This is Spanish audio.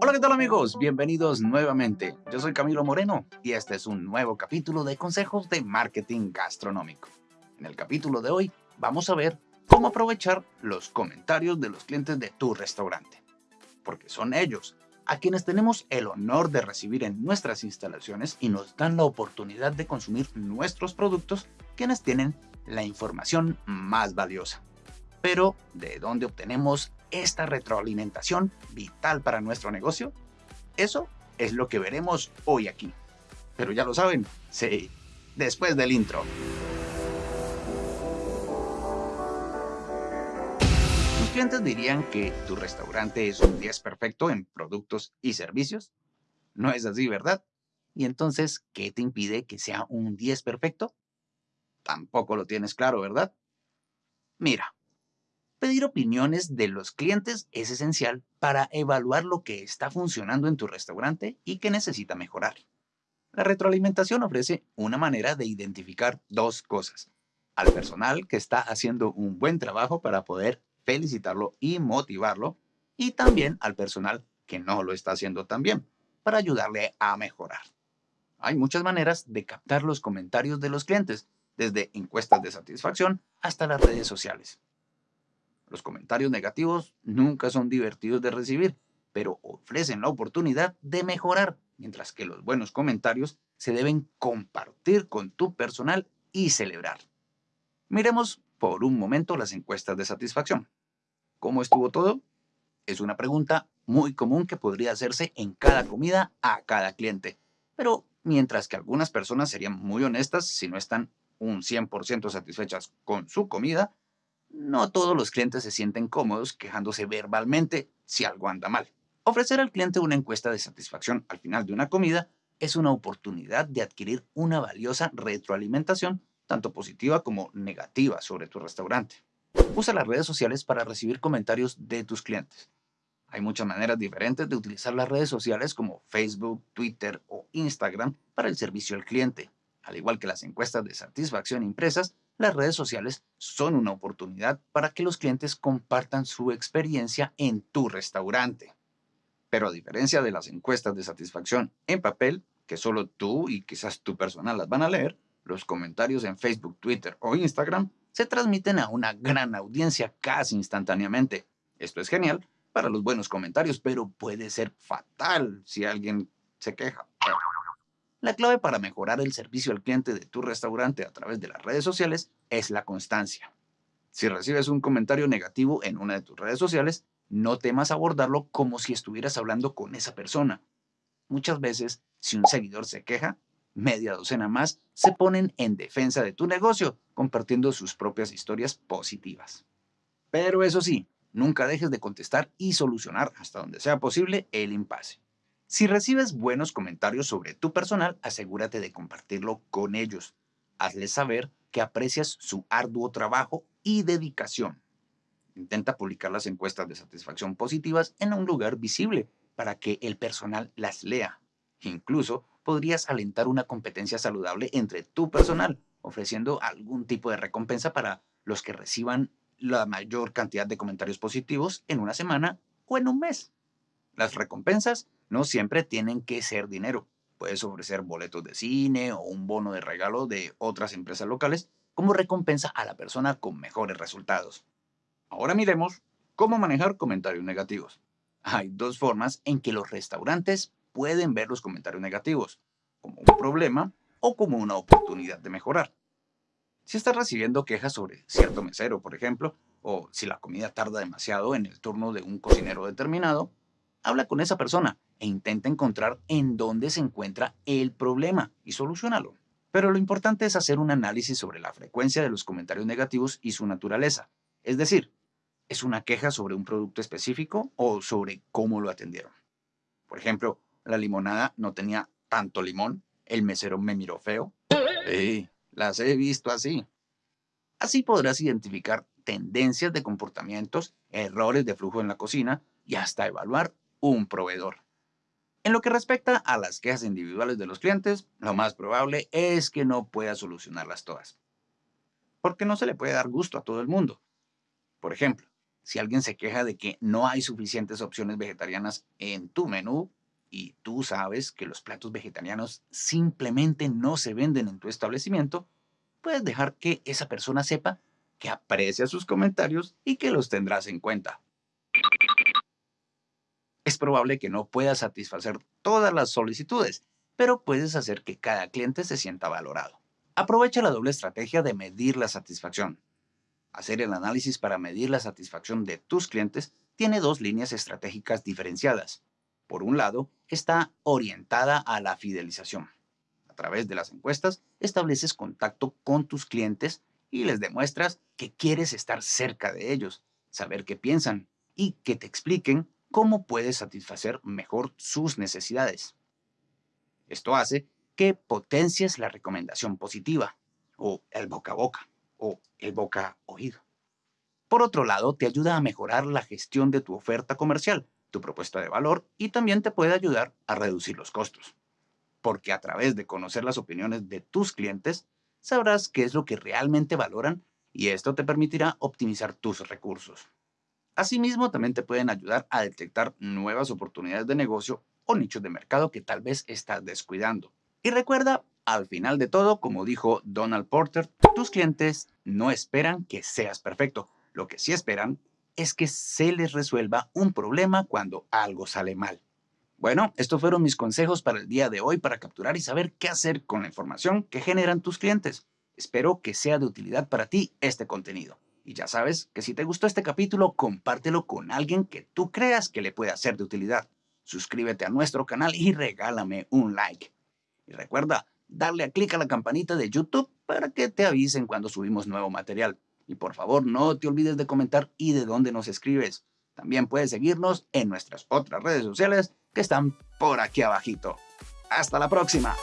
Hola, ¿qué tal amigos? Bienvenidos nuevamente. Yo soy Camilo Moreno y este es un nuevo capítulo de Consejos de Marketing Gastronómico. En el capítulo de hoy vamos a ver cómo aprovechar los comentarios de los clientes de tu restaurante. Porque son ellos a quienes tenemos el honor de recibir en nuestras instalaciones y nos dan la oportunidad de consumir nuestros productos, quienes tienen la información más valiosa. Pero, ¿de dónde obtenemos esta retroalimentación vital para nuestro negocio? Eso es lo que veremos hoy aquí. Pero ya lo saben, sí, después del intro. ¿Tus clientes dirían que tu restaurante es un 10 perfecto en productos y servicios? No es así, ¿verdad? Y entonces, ¿qué te impide que sea un 10 perfecto? Tampoco lo tienes claro, ¿verdad? Mira, Pedir opiniones de los clientes es esencial para evaluar lo que está funcionando en tu restaurante y que necesita mejorar. La retroalimentación ofrece una manera de identificar dos cosas. Al personal que está haciendo un buen trabajo para poder felicitarlo y motivarlo, y también al personal que no lo está haciendo tan bien, para ayudarle a mejorar. Hay muchas maneras de captar los comentarios de los clientes, desde encuestas de satisfacción hasta las redes sociales. Los comentarios negativos nunca son divertidos de recibir, pero ofrecen la oportunidad de mejorar, mientras que los buenos comentarios se deben compartir con tu personal y celebrar. Miremos por un momento las encuestas de satisfacción. ¿Cómo estuvo todo? Es una pregunta muy común que podría hacerse en cada comida a cada cliente, pero mientras que algunas personas serían muy honestas si no están un 100% satisfechas con su comida, no todos los clientes se sienten cómodos quejándose verbalmente si algo anda mal. Ofrecer al cliente una encuesta de satisfacción al final de una comida es una oportunidad de adquirir una valiosa retroalimentación, tanto positiva como negativa, sobre tu restaurante. Usa las redes sociales para recibir comentarios de tus clientes. Hay muchas maneras diferentes de utilizar las redes sociales como Facebook, Twitter o Instagram para el servicio al cliente. Al igual que las encuestas de satisfacción impresas, las redes sociales son una oportunidad para que los clientes compartan su experiencia en tu restaurante. Pero a diferencia de las encuestas de satisfacción en papel, que solo tú y quizás tu personal las van a leer, los comentarios en Facebook, Twitter o Instagram se transmiten a una gran audiencia casi instantáneamente. Esto es genial para los buenos comentarios, pero puede ser fatal si alguien se queja. La clave para mejorar el servicio al cliente de tu restaurante a través de las redes sociales es la constancia. Si recibes un comentario negativo en una de tus redes sociales, no temas abordarlo como si estuvieras hablando con esa persona. Muchas veces, si un seguidor se queja, media docena más se ponen en defensa de tu negocio, compartiendo sus propias historias positivas. Pero eso sí, nunca dejes de contestar y solucionar hasta donde sea posible el impasse. Si recibes buenos comentarios sobre tu personal, asegúrate de compartirlo con ellos. Hazles saber que aprecias su arduo trabajo y dedicación. Intenta publicar las encuestas de satisfacción positivas en un lugar visible para que el personal las lea. Incluso podrías alentar una competencia saludable entre tu personal, ofreciendo algún tipo de recompensa para los que reciban la mayor cantidad de comentarios positivos en una semana o en un mes. Las recompensas no siempre tienen que ser dinero. Puedes ofrecer boletos de cine o un bono de regalo de otras empresas locales como recompensa a la persona con mejores resultados. Ahora miremos cómo manejar comentarios negativos. Hay dos formas en que los restaurantes pueden ver los comentarios negativos, como un problema o como una oportunidad de mejorar. Si estás recibiendo quejas sobre cierto mesero, por ejemplo, o si la comida tarda demasiado en el turno de un cocinero determinado, habla con esa persona e intenta encontrar en dónde se encuentra el problema y solucionalo. Pero lo importante es hacer un análisis sobre la frecuencia de los comentarios negativos y su naturaleza. Es decir, ¿es una queja sobre un producto específico o sobre cómo lo atendieron? Por ejemplo, la limonada no tenía tanto limón, el mesero me miró feo. Sí, las he visto así. Así podrás identificar tendencias de comportamientos, errores de flujo en la cocina y hasta evaluar un proveedor. En lo que respecta a las quejas individuales de los clientes, lo más probable es que no pueda solucionarlas todas. Porque no se le puede dar gusto a todo el mundo. Por ejemplo, Si alguien se queja de que no hay suficientes opciones vegetarianas en tu menú y tú sabes que los platos vegetarianos simplemente no se venden en tu establecimiento, puedes dejar que esa persona sepa que aprecia sus comentarios y que los tendrás en cuenta. Es probable que no puedas satisfacer todas las solicitudes, pero puedes hacer que cada cliente se sienta valorado. Aprovecha la doble estrategia de medir la satisfacción. Hacer el análisis para medir la satisfacción de tus clientes tiene dos líneas estratégicas diferenciadas. Por un lado, está orientada a la fidelización. A través de las encuestas, estableces contacto con tus clientes y les demuestras que quieres estar cerca de ellos, saber qué piensan y que te expliquen cómo puedes satisfacer mejor sus necesidades. Esto hace que potencies la recomendación positiva, o el boca a boca, o el boca a oído. Por otro lado, te ayuda a mejorar la gestión de tu oferta comercial, tu propuesta de valor y también te puede ayudar a reducir los costos. Porque a través de conocer las opiniones de tus clientes, sabrás qué es lo que realmente valoran y esto te permitirá optimizar tus recursos. Asimismo, también te pueden ayudar a detectar nuevas oportunidades de negocio o nichos de mercado que tal vez estás descuidando. Y recuerda, al final de todo, como dijo Donald Porter, tus clientes no esperan que seas perfecto. Lo que sí esperan es que se les resuelva un problema cuando algo sale mal. Bueno, estos fueron mis consejos para el día de hoy para capturar y saber qué hacer con la información que generan tus clientes. Espero que sea de utilidad para ti este contenido. Y ya sabes que si te gustó este capítulo, compártelo con alguien que tú creas que le pueda ser de utilidad. Suscríbete a nuestro canal y regálame un like. Y recuerda, darle a clic a la campanita de YouTube para que te avisen cuando subimos nuevo material. Y por favor, no te olvides de comentar y de dónde nos escribes. También puedes seguirnos en nuestras otras redes sociales que están por aquí abajito. ¡Hasta la próxima!